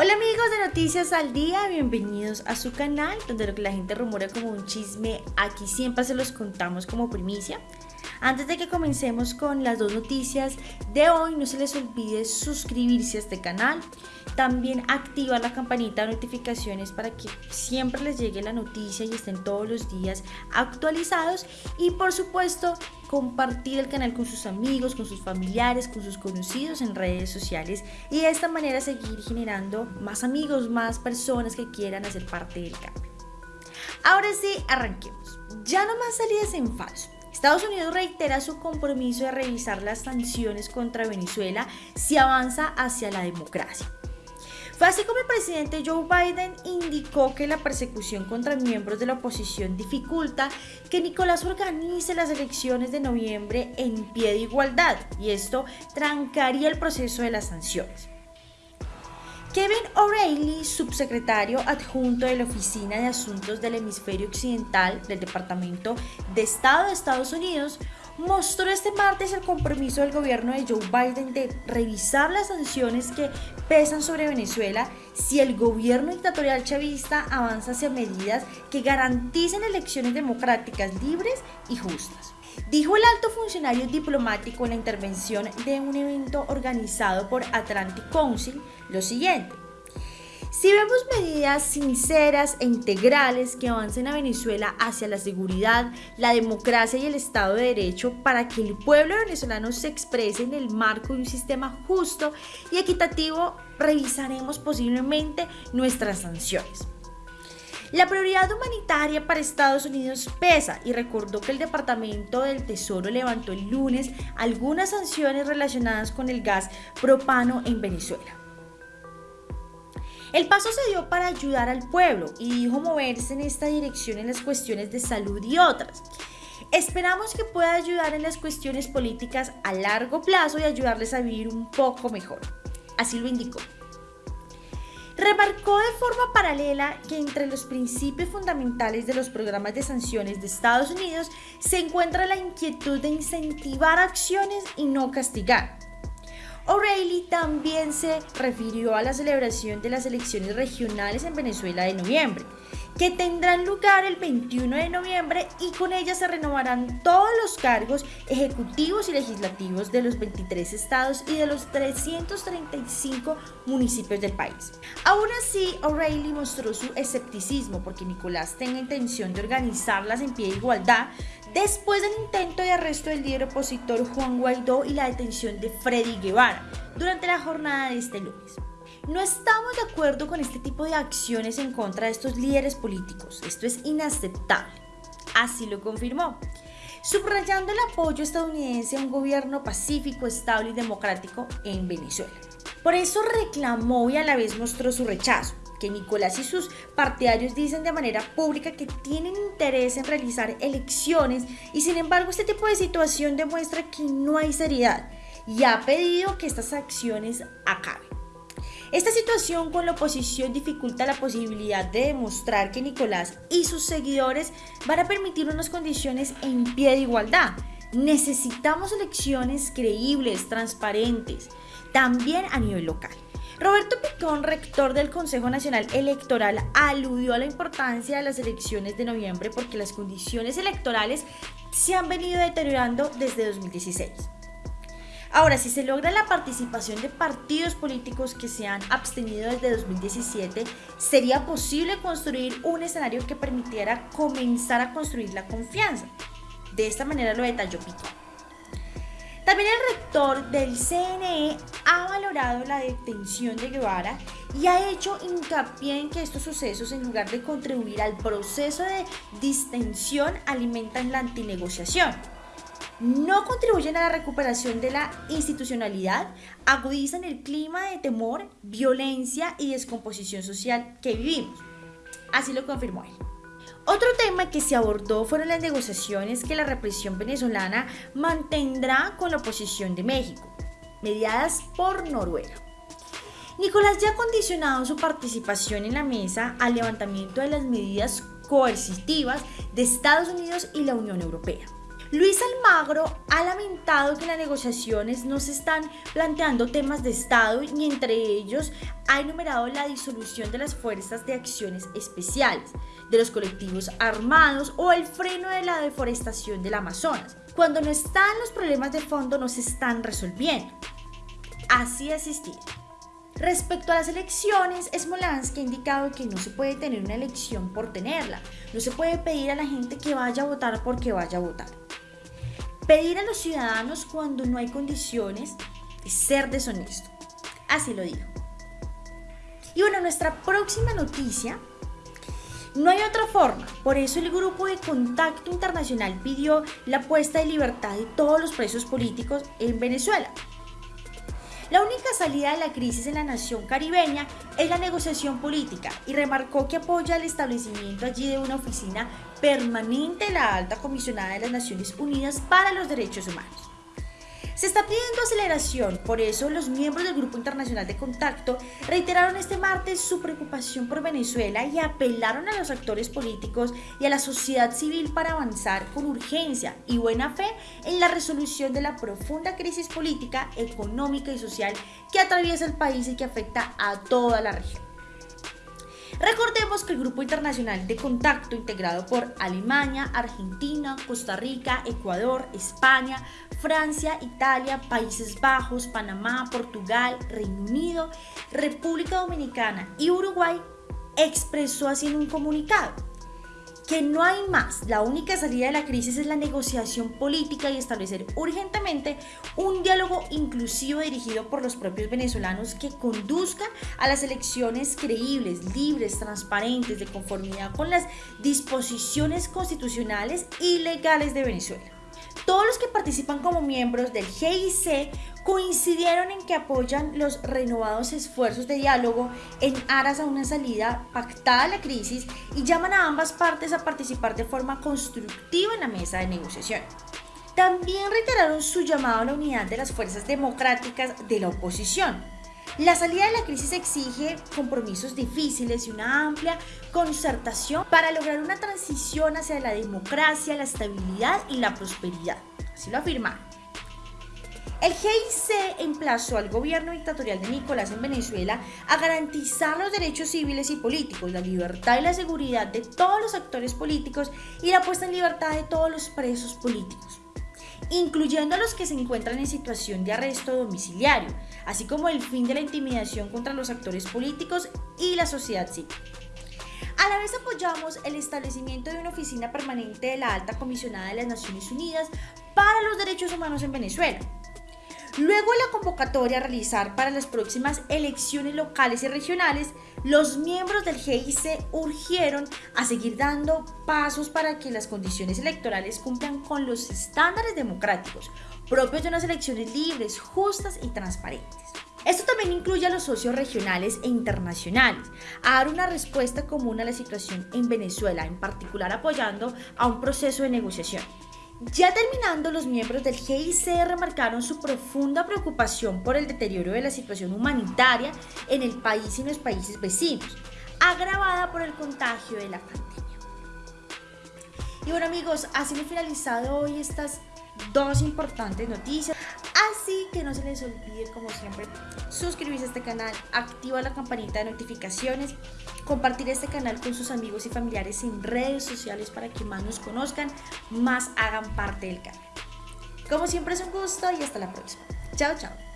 Hola amigos de Noticias al Día, bienvenidos a su canal donde lo que la gente rumora como un chisme, aquí siempre se los contamos como primicia. Antes de que comencemos con las dos noticias de hoy, no se les olvide suscribirse a este canal, también activar la campanita de notificaciones para que siempre les llegue la noticia y estén todos los días actualizados y por supuesto compartir el canal con sus amigos, con sus familiares, con sus conocidos en redes sociales y de esta manera seguir generando más amigos, más personas que quieran hacer parte del cambio. Ahora sí, arranquemos. Ya no más salidas en falso. Estados Unidos reitera su compromiso de revisar las sanciones contra Venezuela si avanza hacia la democracia. Fue así como el presidente Joe Biden indicó que la persecución contra miembros de la oposición dificulta que Nicolás organice las elecciones de noviembre en pie de igualdad y esto trancaría el proceso de las sanciones. Kevin O'Reilly, subsecretario adjunto de la Oficina de Asuntos del Hemisferio Occidental del Departamento de Estado de Estados Unidos, mostró este martes el compromiso del gobierno de Joe Biden de revisar las sanciones que pesan sobre Venezuela si el gobierno dictatorial chavista avanza hacia medidas que garanticen elecciones democráticas libres y justas. Dijo el alto funcionario diplomático en la intervención de un evento organizado por Atlantic Council lo siguiente. Si vemos medidas sinceras e integrales que avancen a Venezuela hacia la seguridad, la democracia y el Estado de Derecho para que el pueblo venezolano se exprese en el marco de un sistema justo y equitativo, revisaremos posiblemente nuestras sanciones. La prioridad humanitaria para Estados Unidos pesa y recordó que el Departamento del Tesoro levantó el lunes algunas sanciones relacionadas con el gas propano en Venezuela. El paso se dio para ayudar al pueblo y dijo moverse en esta dirección en las cuestiones de salud y otras. Esperamos que pueda ayudar en las cuestiones políticas a largo plazo y ayudarles a vivir un poco mejor. Así lo indicó. Remarcó de forma paralela que entre los principios fundamentales de los programas de sanciones de Estados Unidos se encuentra la inquietud de incentivar acciones y no castigar. O'Reilly también se refirió a la celebración de las elecciones regionales en Venezuela de noviembre, que tendrán lugar el 21 de noviembre y con ellas se renovarán todos los cargos ejecutivos y legislativos de los 23 estados y de los 335 municipios del país. Aún así, O'Reilly mostró su escepticismo porque Nicolás tenga intención de organizarlas en pie de igualdad después del intento de arresto del líder opositor Juan Guaidó y la detención de Freddy Guevara durante la jornada de este lunes. No estamos de acuerdo con este tipo de acciones en contra de estos líderes políticos. Esto es inaceptable. Así lo confirmó, subrayando el apoyo estadounidense a un gobierno pacífico, estable y democrático en Venezuela. Por eso reclamó y a la vez mostró su rechazo que Nicolás y sus partidarios dicen de manera pública que tienen interés en realizar elecciones y sin embargo este tipo de situación demuestra que no hay seriedad y ha pedido que estas acciones acaben. Esta situación con la oposición dificulta la posibilidad de demostrar que Nicolás y sus seguidores van a permitir unas condiciones en pie de igualdad. Necesitamos elecciones creíbles, transparentes, también a nivel local. Roberto Picón, rector del Consejo Nacional Electoral, aludió a la importancia de las elecciones de noviembre porque las condiciones electorales se han venido deteriorando desde 2016. Ahora, si se logra la participación de partidos políticos que se han abstenido desde 2017, sería posible construir un escenario que permitiera comenzar a construir la confianza. De esta manera lo detalló Picón. También el rector del CNE ha valorado la detención de Guevara y ha hecho hincapié en que estos sucesos, en lugar de contribuir al proceso de distensión, alimentan la antinegociación. No contribuyen a la recuperación de la institucionalidad, agudizan el clima de temor, violencia y descomposición social que vivimos. Así lo confirmó él. Otro tema que se abordó fueron las negociaciones que la represión venezolana mantendrá con la oposición de México, mediadas por Noruega. Nicolás ya ha condicionado su participación en la mesa al levantamiento de las medidas coercitivas de Estados Unidos y la Unión Europea. Luis Almagro ha lamentado que en las negociaciones no se están planteando temas de Estado y entre ellos ha enumerado la disolución de las fuerzas de acciones especiales, de los colectivos armados o el freno de la deforestación del Amazonas. Cuando no están los problemas de fondo no se están resolviendo. Así asistir. Respecto a las elecciones, Smolansky ha indicado que no se puede tener una elección por tenerla. No se puede pedir a la gente que vaya a votar porque vaya a votar. Pedir a los ciudadanos cuando no hay condiciones es ser deshonesto. Así lo digo. Y bueno, nuestra próxima noticia, no hay otra forma. Por eso el Grupo de Contacto Internacional pidió la puesta de libertad de todos los presos políticos en Venezuela. La única salida de la crisis en la nación caribeña es la negociación política y remarcó que apoya el establecimiento allí de una oficina permanente la alta comisionada de las Naciones Unidas para los Derechos Humanos. Se está pidiendo aceleración, por eso los miembros del Grupo Internacional de Contacto reiteraron este martes su preocupación por Venezuela y apelaron a los actores políticos y a la sociedad civil para avanzar con urgencia y buena fe en la resolución de la profunda crisis política, económica y social que atraviesa el país y que afecta a toda la región. Recordemos que el Grupo Internacional de Contacto, integrado por Alemania, Argentina, Costa Rica, Ecuador, España, Francia, Italia, Países Bajos, Panamá, Portugal, Reino Unido, República Dominicana y Uruguay, expresó así en un comunicado que no hay más. La única salida de la crisis es la negociación política y establecer urgentemente un diálogo inclusivo dirigido por los propios venezolanos que conduzca a las elecciones creíbles, libres, transparentes, de conformidad con las disposiciones constitucionales y legales de Venezuela. Todos los que participan como miembros del GIC coincidieron en que apoyan los renovados esfuerzos de diálogo en aras a una salida pactada a la crisis y llaman a ambas partes a participar de forma constructiva en la mesa de negociación. También reiteraron su llamado a la unidad de las fuerzas democráticas de la oposición, la salida de la crisis exige compromisos difíciles y una amplia concertación para lograr una transición hacia la democracia, la estabilidad y la prosperidad. Así lo afirmaron. El GIC emplazó al gobierno dictatorial de Nicolás en Venezuela a garantizar los derechos civiles y políticos, la libertad y la seguridad de todos los actores políticos y la puesta en libertad de todos los presos políticos incluyendo a los que se encuentran en situación de arresto domiciliario, así como el fin de la intimidación contra los actores políticos y la sociedad civil. A la vez apoyamos el establecimiento de una oficina permanente de la Alta Comisionada de las Naciones Unidas para los Derechos Humanos en Venezuela, Luego la convocatoria a realizar para las próximas elecciones locales y regionales, los miembros del GIC urgieron a seguir dando pasos para que las condiciones electorales cumplan con los estándares democráticos propios de unas elecciones libres, justas y transparentes. Esto también incluye a los socios regionales e internacionales, a dar una respuesta común a la situación en Venezuela, en particular apoyando a un proceso de negociación. Ya terminando, los miembros del GIC remarcaron su profunda preocupación por el deterioro de la situación humanitaria en el país y en los países vecinos, agravada por el contagio de la pandemia. Y bueno amigos, así hemos finalizado hoy estas dos importantes noticias. Así que no se les olvide, como siempre, suscribirse a este canal, activar la campanita de notificaciones, compartir este canal con sus amigos y familiares en redes sociales para que más nos conozcan, más hagan parte del canal. Como siempre es un gusto y hasta la próxima. Chao, chao.